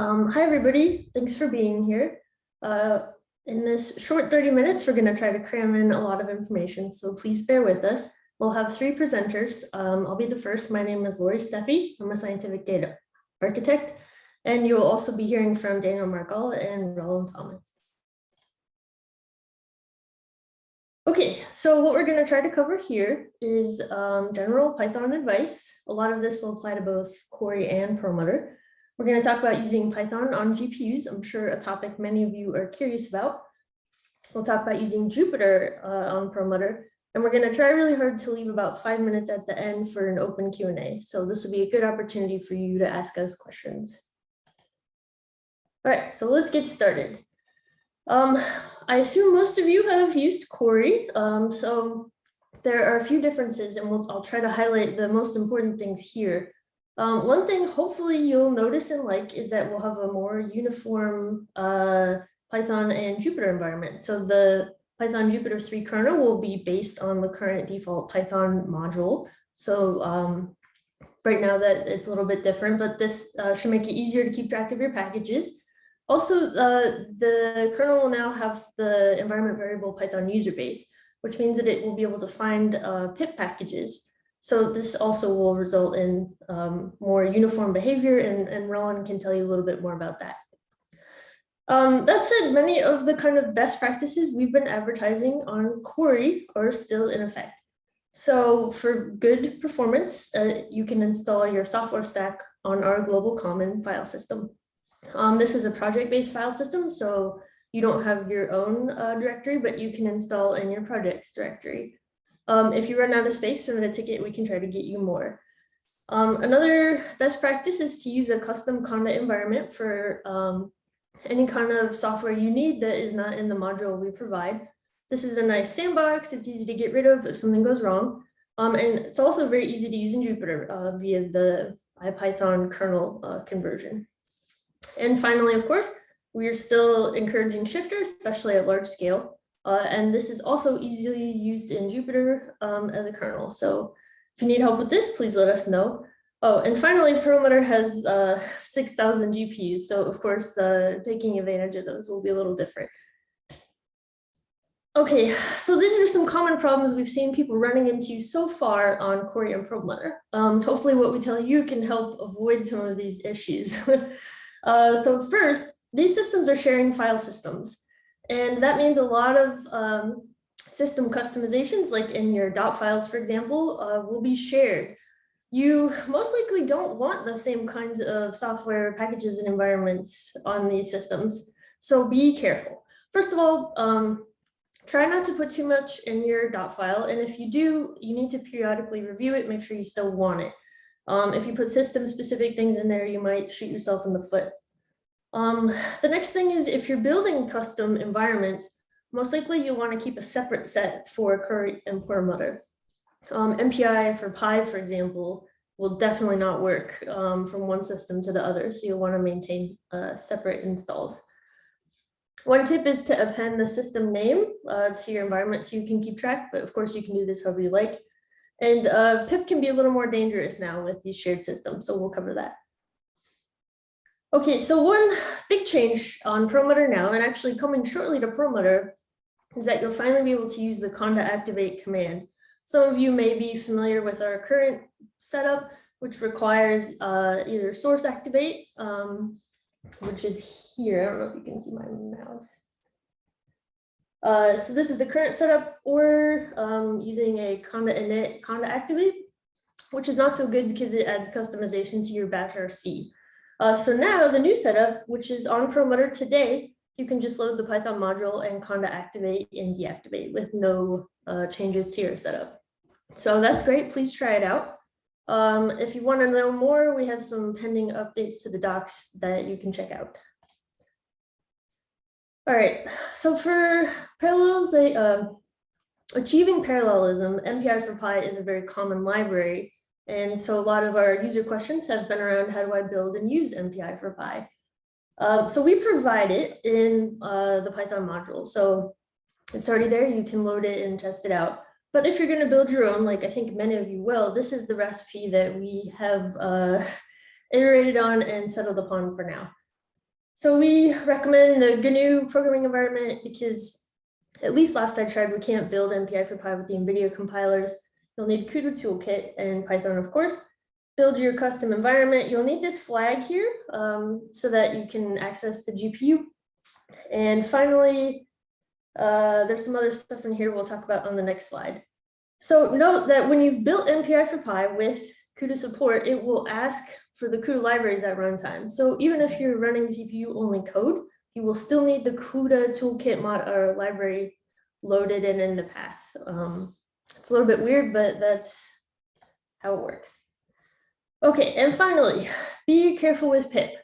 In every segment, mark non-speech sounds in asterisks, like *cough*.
Um, hi, everybody. Thanks for being here. Uh, in this short 30 minutes, we're going to try to cram in a lot of information, so please bear with us. We'll have three presenters. Um, I'll be the first. My name is Laurie Stephey. I'm a scientific data architect, and you'll also be hearing from Daniel Margala and Rollin Thomas. Okay, so what we're going to try to cover here is um, general Python advice. A lot of this will apply to both Cori and Perlmutter. We're going to talk about using Python on GPUs. I'm sure a topic many of you are curious about. We'll talk about using Jupyter uh, on Perlmutter, and we're going to try really hard to leave about five minutes at the end for an open Q&A. So this will be a good opportunity for you to ask us questions. All right, so let's get started. Um, I assume most of you have used Cori, um, so there are a few differences and we'll, I'll try to highlight the most important things here. Um, one thing hopefully you'll notice and like is that we'll have a more uniform uh, Python and Jupyter environment. So the Python Jupyter 3 kernel will be based on the current default Python module. So um, right now that it's a little bit different, but this uh, should make it easier to keep track of your packages. Also, uh, the kernel will now have the environment variable Python user base, which means that it will be able to find uh, pip packages. So this also will result in um, more uniform behavior and, and Rollin can tell you a little bit more about that. Um, that said, many of the kind of best practices we've been advertising on Cori are still in effect. So for good performance, uh, you can install your software stack on our global common file system. Um, this is a project-based file system, so you don't have your own uh, directory, but you can install in your projects directory. Um, if you run out of space submit a ticket, we can try to get you more. Um, another best practice is to use a custom Conda environment for um, any kind of software you need that is not in the module we provide. This is a nice sandbox. It's easy to get rid of if something goes wrong. Um, and it's also very easy to use in Jupyter uh, via the IPython kernel uh, conversion. And finally, of course, we are still encouraging shifter, especially at large scale. Uh, and this is also easily used in Jupyter um, as a kernel. So if you need help with this, please let us know. Oh, and finally, Perlmutter has uh, *laughs* 6,000 GPUs. So of course, taking advantage of those will be a little different. Okay, so these are some common problems we've seen people running into so far on Cori and Perlmutter. Um, hopefully what we tell you can help avoid some of these issues. *laughs* Uh, so first, these systems are sharing file systems. And that means a lot of um, system customizations, like in your dot files, for example, uh, will be shared. You most likely don't want the same kinds of software packages and environments on these systems. So be careful. First of all, um, try not to put too much in your dot file. And if you do, you need to periodically review it, make sure you still want it. Um, if you put system specific things in there, you might shoot yourself in the foot. Um, the next thing is if you're building custom environments, most likely you'll want to keep a separate set for Cori and Perlmutter. Um, mpi4py, for example, will definitely not work um, from one system to the other. So you'll want to maintain uh, separate installs. One tip is to append the system name uh, to your environment so you can keep track, but of course you can do this however you like. And uh, pip can be a little more dangerous now with these shared systems, so we'll cover that. Okay, so one big change on Perlmutter now, and actually coming shortly to Perlmutter, is that you'll finally be able to use the conda activate command. Some of you may be familiar with our current setup, which requires uh, either source activate, um, which is here. I don't know if you can see my mouse. Uh, so this is the current setup or um, using a conda init conda activate, which is not so good because it adds customization to your bash RC. Uh, so now the new setup, which is on Perlmutter today, you can just load the Python module and conda activate and deactivate with no uh, changes to your setup. So that's great. Please try it out. Um, if you want to know more, we have some pending updates to the docs that you can check out. All right, so for parallels, uh, achieving parallelism, mpi4py is a very common library. And so a lot of our user questions have been around how do I build and use mpi4py? Um, so we provide it in uh, the Python module. So it's already there, you can load it and test it out. But if you're going to build your own, like I think many of you will, this is the recipe that we have uh, *laughs* iterated on and settled upon for now. So we recommend the GNU programming environment because at least last I tried, we can't build mpi4py with the NVIDIA compilers. You'll need CUDA toolkit and Python, of course. Build your custom environment. You'll need this flag here um, so that you can access the GPU. And finally, uh, there's some other stuff in here we'll talk about on the next slide. So note that when you've built mpi4py with CUDA support, it will ask for the CUDA libraries at runtime. So even if you're running CPU only code, you will still need the CUDA toolkit mod or library loaded and in the path. Um, it's a little bit weird, but that's how it works. Okay, and finally, *sighs* be careful with pip.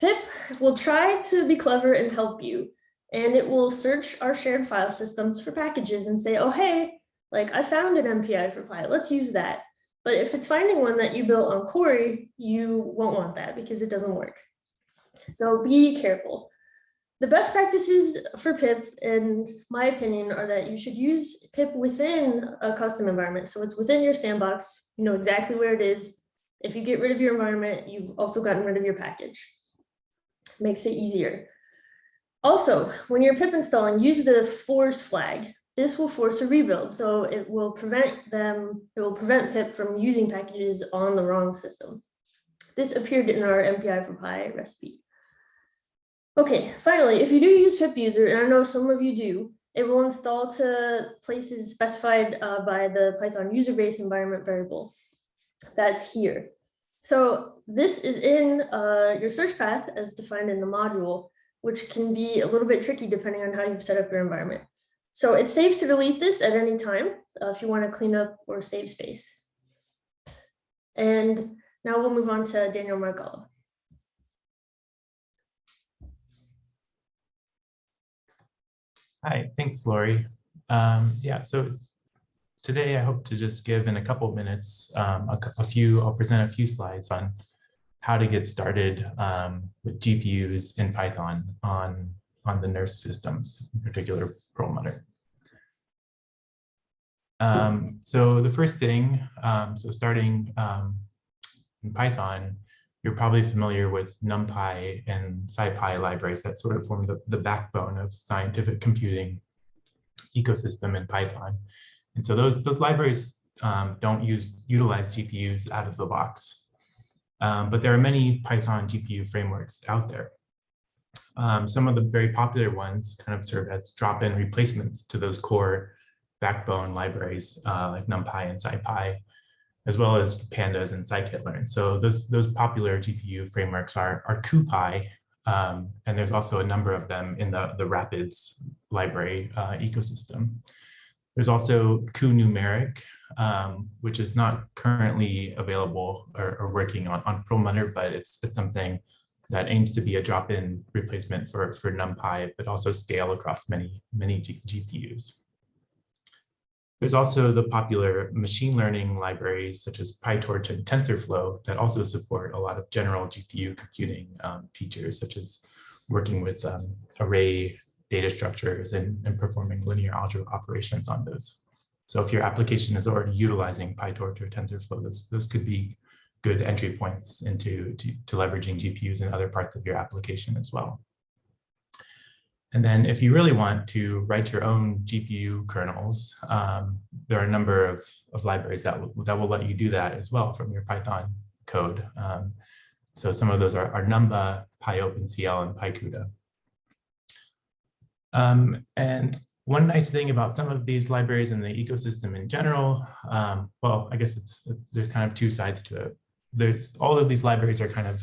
Pip will try to be clever and help you, and it will search our shared file systems for packages and say, oh, hey, like I found an mpi4py, let's use that. But if it's finding one that you built on Cori, you won't want that because it doesn't work. So be careful. The best practices for pip, in my opinion, are that you should use pip within a custom environment. So it's within your sandbox, you know exactly where it is. If you get rid of your environment, you've also gotten rid of your package. Makes it easier. Also, when you're pip installing, use the force flag. This will force a rebuild, so it will prevent them, it will prevent pip from using packages on the wrong system. This appeared in our mpi4py recipe. Okay, finally, if you do use pip user, and I know some of you do, it will install to places specified uh, by the Python user base environment variable. That's here. So this is in uh, your search path as defined in the module, which can be a little bit tricky depending on how you've set up your environment. So it's safe to delete this at any time uh, if you want to clean up or save space. And now we'll move on to Daniel Margala. Hi, thanks, Laurie. Um, yeah, so today I hope to just give in a couple minutes um, a, a, few, I'll present a few slides on how to get started um, with GPUs in Python on, on the NERSC systems, in particular Perlmutter. Um, so the first thing, um, so starting um, in Python, you're probably familiar with NumPy and SciPy libraries that sort of form the, the backbone of scientific computing ecosystem in Python. And so those, those libraries um, don't use utilize GPUs out of the box. Um, but there are many Python GPU frameworks out there. Um, some of the very popular ones kind of serve as drop-in replacements to those core backbone libraries uh, like NumPy and SciPy as well as pandas and scikit-learn. So those, those popular GPU frameworks are, are CuPy, um, and there's also a number of them in the, the Rapids library uh, ecosystem. There's also cuNumeric, um, which is not currently available or, or, working on, on Perlmutter, but it's, it's something that aims to be a drop-in replacement for, for NumPy, but also scale across many, many G GPUs. There's also the popular machine learning libraries such as PyTorch and TensorFlow that also support a lot of general GPU computing um, features, such as working with um, array data structures and, and performing linear algebra operations on those. So if your application is already utilizing PyTorch or TensorFlow, those, those could be good entry points into to, to leveraging GPUs in other parts of your application as well. And then if you really want to write your own GPU kernels, um, there are a number of, of libraries that that will let you do that as well from your Python code. Um, so some of those are, are Numba, PyOpenCL, and PyCUDA. Um, and one nice thing about some of these libraries and the ecosystem in general, um, well, I guess it's there's kind of two sides to it. There's all of these libraries are kind of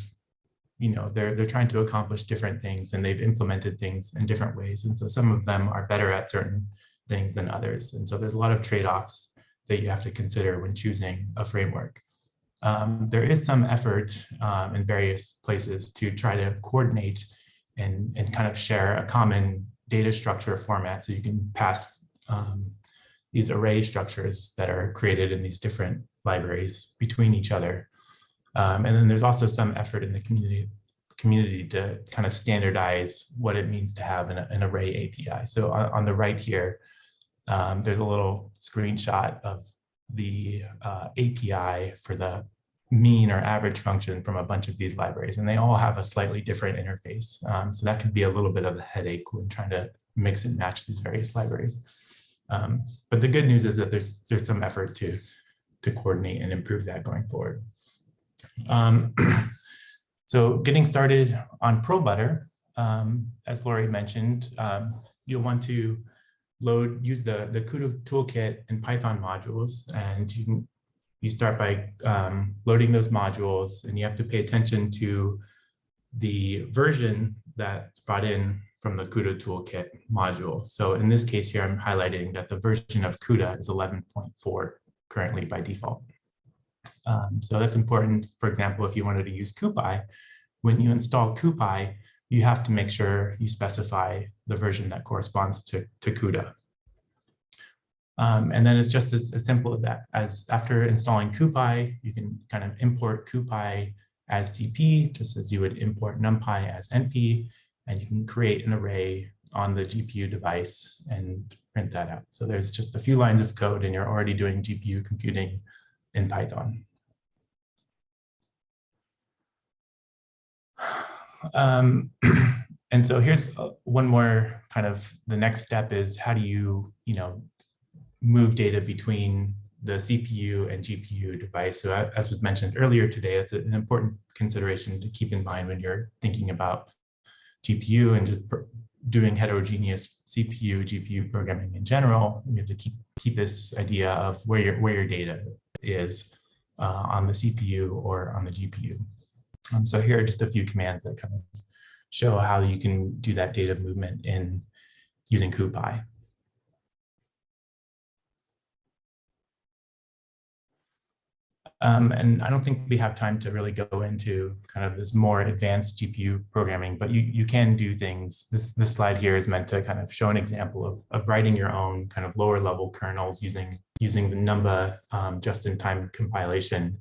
you know, they're, they're trying to accomplish different things and they've implemented things in different ways. And so some of them are better at certain things than others. And so there's a lot of trade-offs that you have to consider when choosing a framework. Um, there is some effort um, in various places to try to coordinate and, and kind of share a common data structure format so you can pass um, these array structures that are created in these different libraries between each other. Um, and then there's also some effort in the community community to kind of standardize what it means to have an, an array API. So on, on the right here, um, there's a little screenshot of the uh, API for the mean or average function from a bunch of these libraries, and they all have a slightly different interface. Um, so that could be a little bit of a headache when trying to mix and match these various libraries. Um, but the good news is that there's there's some effort to to coordinate and improve that going forward. Um, *clears throat* so getting started on Perlmutter, um, as Laurie mentioned, um, you'll want to load use the the CUDA toolkit and Python modules, and you can you start by um, loading those modules, and you have to pay attention to the version that's brought in from the CUDA toolkit module. So in this case here, I'm highlighting that the version of CUDA is 11.4 currently by default. Um, so that's important. For example, if you wanted to use CuPy, when you install CuPy, you have to make sure you specify the version that corresponds to, to CUDA. Um, and then it's just as, as simple as that. As after installing CuPy, you can kind of import CuPy as CP, just as you would import NumPy as NP, and you can create an array on the GPU device and print that out. So there's just a few lines of code and you're already doing GPU computing in Python. *sighs* Um, *clears throat* and so here's uh, one more kind of the next step is how do you, you know, move data between the CPU and GPU device. So as was mentioned earlier today, it's an important consideration to keep in mind when you're thinking about GPU and just doing heterogeneous CPU, GPU programming in general. You have to keep keep this idea of where your where your data is uh, on the CPU or on the GPU. Um, so here are just a few commands that kind of show how you can do that data movement in using CuPy. Um, and I don't think we have time to really go into kind of this more advanced GPU programming, but you, you can do things. This, this slide here is meant to kind of show an example of, of writing your own kind of lower level kernels using, using the Numba um, just-in-time compilation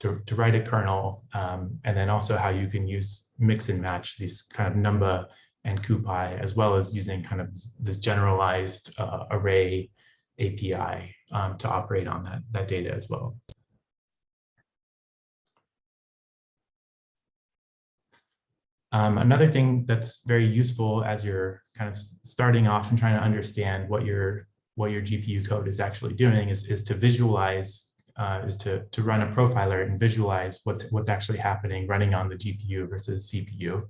to, to write a kernel, um, and then also how you can use mix and match these kind of Numba and CuPy, as well as using kind of this generalized uh, array API um, to operate on that, that data as well. Um, another thing that's very useful as you're kind of starting off and trying to understand what your what your GPU code is actually doing is, is to visualize, uh, is to, to run a profiler and visualize what's what's actually happening running on the GPU versus CPU.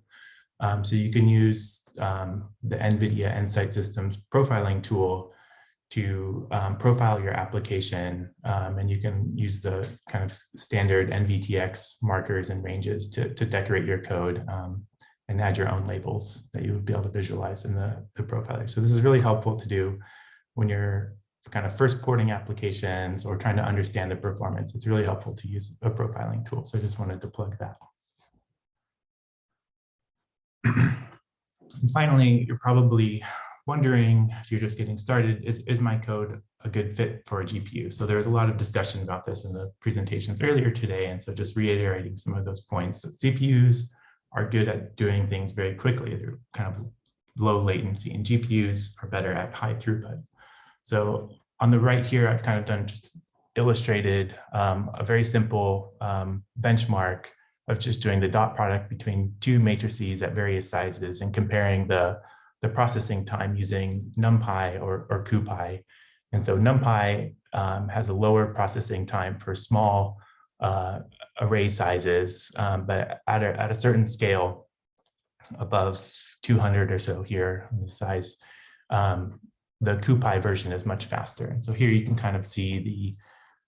Um, so you can use um, the NVIDIA Nsight Systems profiling tool to um, profile your application um, and you can use the kind of standard NVTX markers and ranges to, to decorate your code um, and add your own labels that you would be able to visualize in the, the profiler. So this is really helpful to do when you're kind of first porting applications or trying to understand the performance. It's really helpful to use a profiling tool. So I just wanted to plug that. and finally, you're probably wondering if you're just getting started, is, is my code a good fit for a GPU? So there was a lot of discussion about this in the presentations earlier today. And so just reiterating some of those points. So CPUs are good at doing things very quickly. They're kind of low latency and GPUs are better at high throughput. So on the right here, I've kind of done just illustrated um, a very simple um, benchmark of just doing the dot product between two matrices at various sizes and comparing the, the processing time using NumPy or, or CuPy. And so NumPy um, has a lower processing time for small uh, array sizes, um, but at a, at a certain scale above 200 or so here on the size, um, the CuPy version is much faster. And so here you can kind of see the,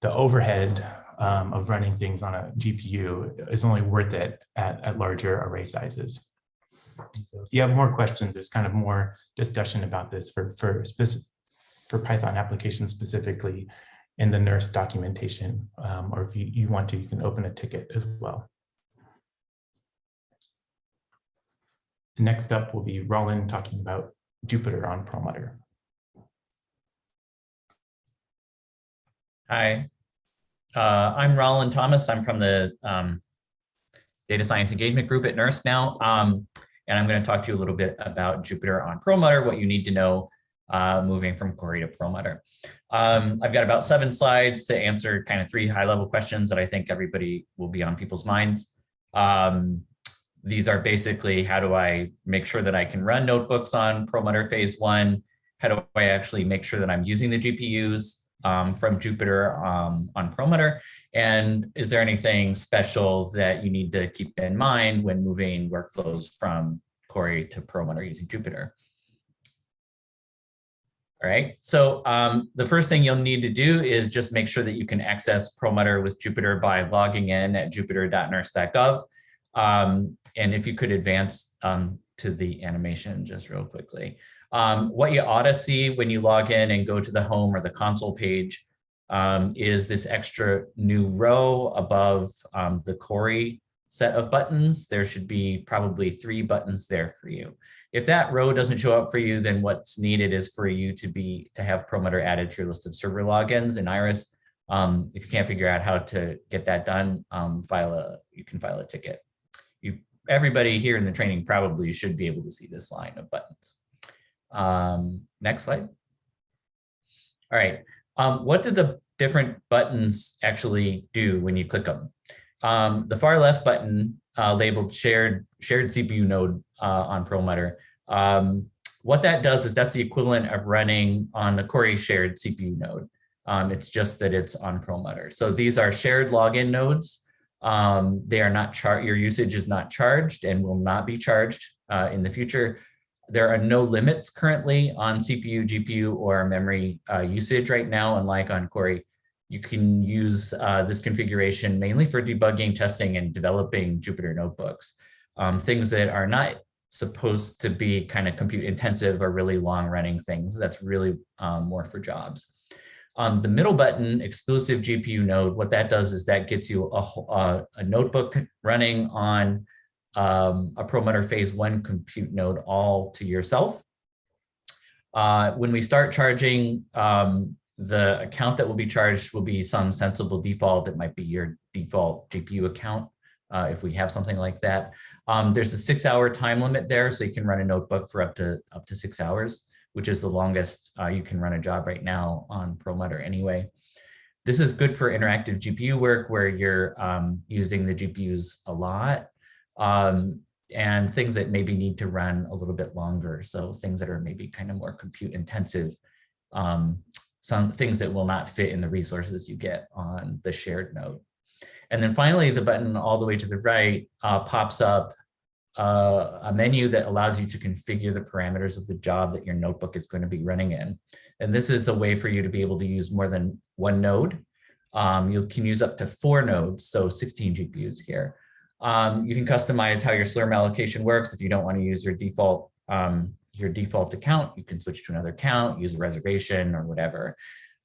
the overhead um, of running things on a GPU is only worth it at, at larger array sizes. So if you have more questions, there's kind of more discussion about this for, for, specific, for Python applications specifically in the NERSC documentation, um, or if you, you want to, you can open a ticket as well. Next up will be Rollin talking about Jupyter on Perlmutter. Hi, uh, I'm Rollin Thomas. I'm from the um, Data Science Engagement Group at NERSC now. Um, and I'm going to talk to you a little bit about Jupyter on Perlmutter, what you need to know uh, moving from Cori to Perlmutter. Um, I've got about seven slides to answer kind of three high level questions that I think everybody will be on people's minds. Um, these are basically how do I make sure that I can run notebooks on Perlmutter phase one? How do I actually make sure that I'm using the GPUs um, from Jupyter um, on Perlmutter? And is there anything special that you need to keep in mind when moving workflows from Cori to Perlmutter using Jupyter? Right, so um, the first thing you'll need to do is just make sure that you can access Perlmutter with Jupyter by logging in at jupyter.nersc.gov. Um, and if you could advance um, to the animation just real quickly. Um, what you ought to see when you log in and go to the home or the console page um, is this extra new row above um, the Cori set of buttons. There should be probably three buttons there for you. If that row doesn't show up for you, then what's needed is for you to be to have Perlmutter added to your list of server logins in Iris. Um, if you can't figure out how to get that done, um, file a you can file a ticket. You everybody here in the training probably should be able to see this line of buttons. Um, next slide. All right. Um, what do the different buttons actually do when you click them? Um, the far left button uh, labeled shared shared CPU node uh, on Perlmutter. Um, what that does is that's the equivalent of running on the Cori shared CPU node. Um, it's just that it's on Perlmutter. So these are shared login nodes. Um, they are not chart. Your usage is not charged and will not be charged uh, in the future. There are no limits currently on CPU, GPU, or memory uh, usage right now, unlike on Cori. You can use uh, this configuration mainly for debugging, testing, and developing Jupyter notebooks. Um, things that are not supposed to be kind of compute intensive or really long running things. That's really um, more for jobs. Um, the middle button, exclusive GPU node, what that does is that gets you a, a, a notebook running on um, a Perlmutter phase one compute node all to yourself. Uh, when we start charging, um, the account that will be charged will be some sensible default. It might be your default GPU account uh, if we have something like that. Um, there's a six hour time limit there, so you can run a notebook for up to up to six hours, which is the longest uh, you can run a job right now on Perlmutter anyway. This is good for interactive GPU work where you're um, using the GPUs a lot um, and things that maybe need to run a little bit longer. So things that are maybe kind of more compute intensive, um, some things that will not fit in the resources you get on the shared node. And then finally, the button all the way to the right uh, pops up uh, a menu that allows you to configure the parameters of the job that your notebook is going to be running in. And this is a way for you to be able to use more than one node. Um, you can use up to four nodes, so 16 GPUs here. Um, you can customize how your Slurm allocation works. If you don't want to use your default um, your default account, you can switch to another account, use a reservation or whatever.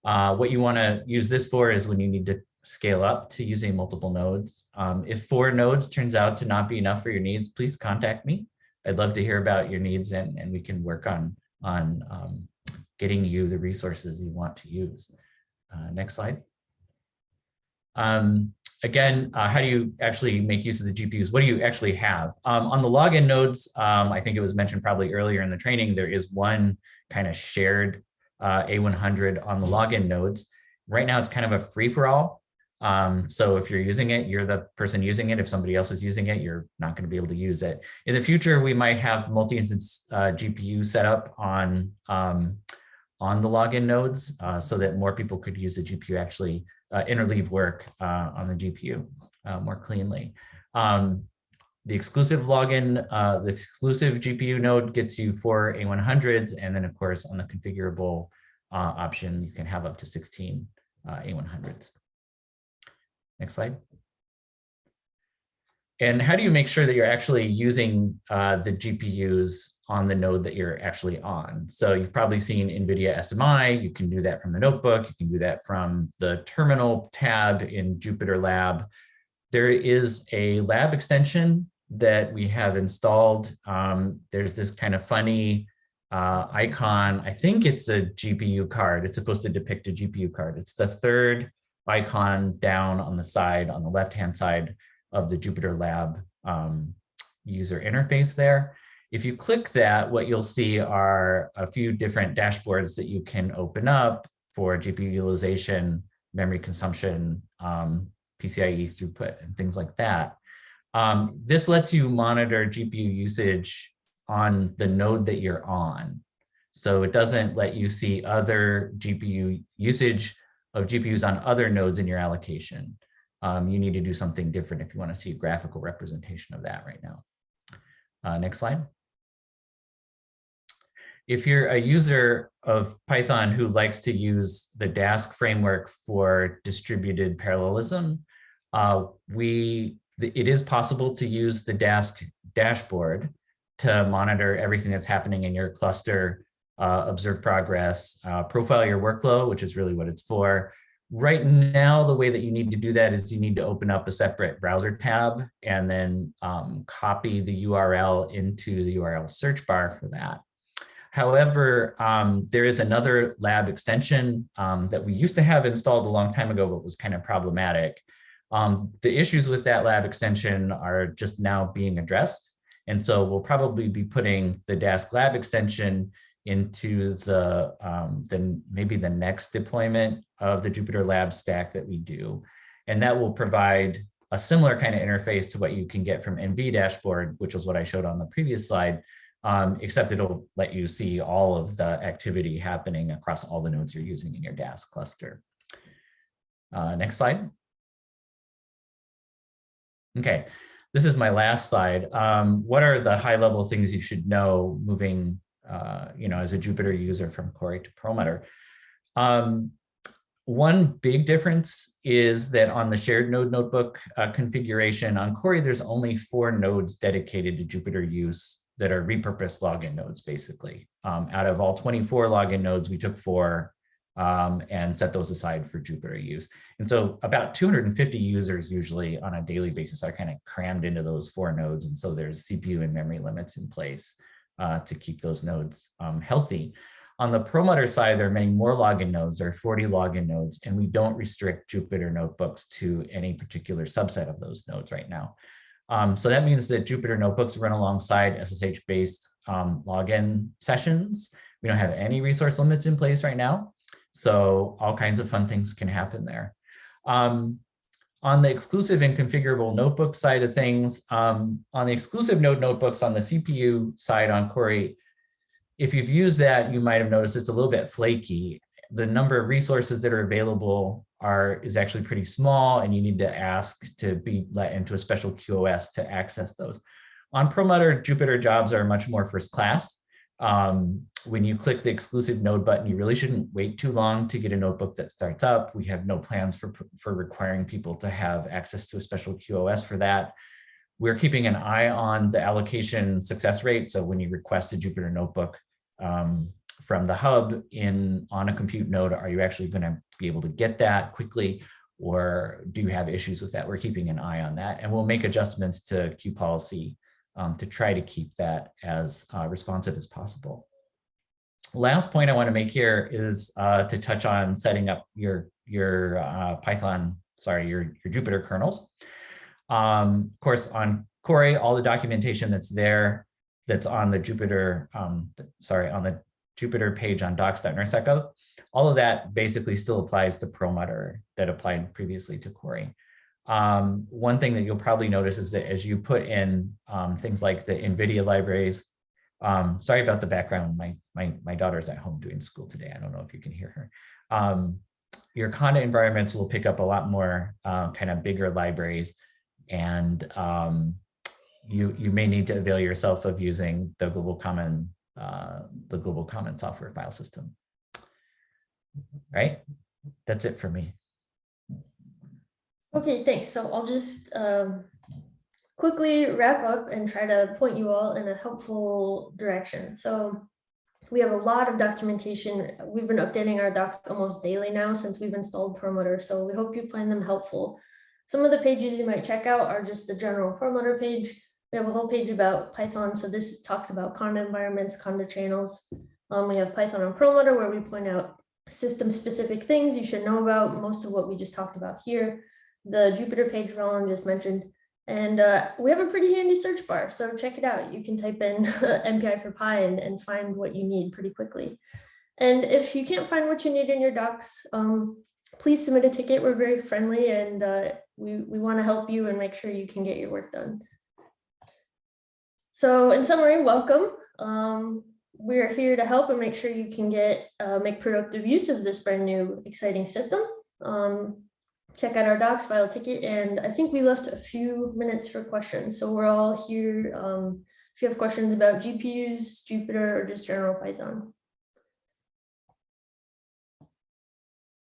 Uh, what you want to use this for is when you need to scale up to using multiple nodes. Um, if four nodes turns out to not be enough for your needs, please contact me. I'd love to hear about your needs and, and we can work on, on um, getting you the resources you want to use. Uh, next slide. Um, again, uh, how do you actually make use of the GPUs? What do you actually have? Um, on the login nodes, um, I think it was mentioned probably earlier in the training, there is one kind of shared uh, A100 on the login nodes. Right now, it's kind of a free for all. Um, so if you're using it, you're the person using it. If somebody else is using it, you're not going to be able to use it. In the future, we might have multi-instance uh, GPU set up on um, on the login nodes uh, so that more people could use the GPU actually uh, interleave work uh, on the GPU uh, more cleanly. Um, the exclusive login, uh, the exclusive GPU node gets you four A100s, and then of course on the configurable option, you can have up to 16 A100s. Next slide. And how do you make sure that you're actually using uh, the GPUs on the node that you're actually on? So you've probably seen NVIDIA SMI. You can do that from the notebook. You can do that from the terminal tab in Jupyter Lab. There is a lab extension that we have installed. Um, there's this kind of funny uh, icon. I think it's a GPU card. It's supposed to depict a GPU card. It's the third icon down on the side, on the left-hand side of the Jupyter Lab um, user interface there. If you click that, what you'll see are a few different dashboards that you can open up for GPU utilization, memory consumption, um, PCIe throughput, and things like that. Um, this lets you monitor GPU usage on the node that you're on. So it doesn't let you see other GPU usage of GPUs on other nodes in your allocation. Um, you need to do something different if you want to see a graphical representation of that right now. Uh, next slide. If you're a user of Python who likes to use the Dask framework for distributed parallelism, uh, we it is possible to use the Dask dashboard to monitor everything that's happening in your cluster, uh, observe progress, uh, profile your workflow, which is really what it's for. Right now, the way that you need to do that is you need to open up a separate browser tab and then um, copy the URL into the URL search bar for that. However, um, there is another lab extension um, that we used to have installed a long time ago, but was kind of problematic. Um, the issues with that lab extension are just now being addressed. And so we'll probably be putting the Dask lab extension into the, um, then maybe the next deployment of the Jupyter Lab stack that we do. And that will provide a similar kind of interface to what you can get from NV dashboard, which was what I showed on the previous slide, um, except it'll let you see all of the activity happening across all the nodes you're using in your Dask cluster. Uh, next slide. Okay, this is my last slide. Um, what are the high level things you should know moving, uh, you know, as a Jupyter user from Cori to Perlmutter? Um, one big difference is that on the shared node notebook uh, configuration on Cori, there's only four nodes dedicated to Jupyter use that are repurposed login nodes, basically. Um, out of all 24 login nodes, we took four um, and set those aside for Jupyter use. And so about 250 users usually on a daily basis are kind of crammed into those four nodes. And so there's CPU and memory limits in place uh, to keep those nodes um, healthy. On the Perlmutter side, there are many more login nodes, there are 40 login nodes, and we don't restrict Jupyter notebooks to any particular subset of those nodes right now. Um, so that means that Jupyter notebooks run alongside SSH-based um, login sessions. We don't have any resource limits in place right now. So all kinds of fun things can happen there. Um, on the exclusive and configurable notebook side of things, um, on the exclusive node notebooks on the CPU side on Cori, if you've used that, you might have noticed it's a little bit flaky. The number of resources that are available are is actually pretty small and you need to ask to be let into a special QoS to access those. On Perlmutter, Jupyter jobs are much more first class. Um, when you click the exclusive node button, you really shouldn't wait too long to get a notebook that starts up. We have no plans for, for requiring people to have access to a special QoS for that. We're keeping an eye on the allocation success rate. So when you request a Jupyter notebook um, from the hub in on a compute node, are you actually going to be able to get that quickly? Or do you have issues with that? We're keeping an eye on that and we'll make adjustments to Q policy um, to try to keep that as uh, responsive as possible. Last point I want to make here is uh, to touch on setting up your your uh, Python, sorry, your your Jupyter kernels. Um, of course, on Cori, all the documentation that's there, that's on the Jupyter, um, sorry, on the Jupyter page on docs.nersc.gov, all of that basically still applies to Perlmutter that applied previously to Cori. Um, one thing that you'll probably notice is that as you put in um, things like the NVIDIA libraries, um, sorry about the background, my, my, my daughter's at home doing school today. I don't know if you can hear her. Um, your Conda environments will pick up a lot more uh, kind of bigger libraries and um, you, you may need to avail yourself of using the global common, uh, the global common software file system. Right, that's it for me. Okay, thanks. So I'll just um, quickly wrap up and try to point you all in a helpful direction. So we have a lot of documentation. We've been updating our docs almost daily now since we've installed Perlmutter. So we hope you find them helpful. Some of the pages you might check out are just the general Perlmutter page. We have a whole page about Python. So this talks about Conda environments, Conda channels. Um, we have Python on Perlmutter where we point out system specific things you should know about most of what we just talked about here the Jupyter page Rollin just mentioned, And uh, we have a pretty handy search bar, so check it out. You can type in *laughs* mpi4py and, and find what you need pretty quickly. And if you can't find what you need in your docs, um, please submit a ticket. We're very friendly and uh, we, we want to help you and make sure you can get your work done. So in summary, welcome. Um, we are here to help and make sure you can get uh, make productive use of this brand new exciting system. Um, check out our docs, file a ticket, and I think we left a few minutes for questions. So we're all here. Um, if you have questions about GPUs, Jupyter, or just general Python.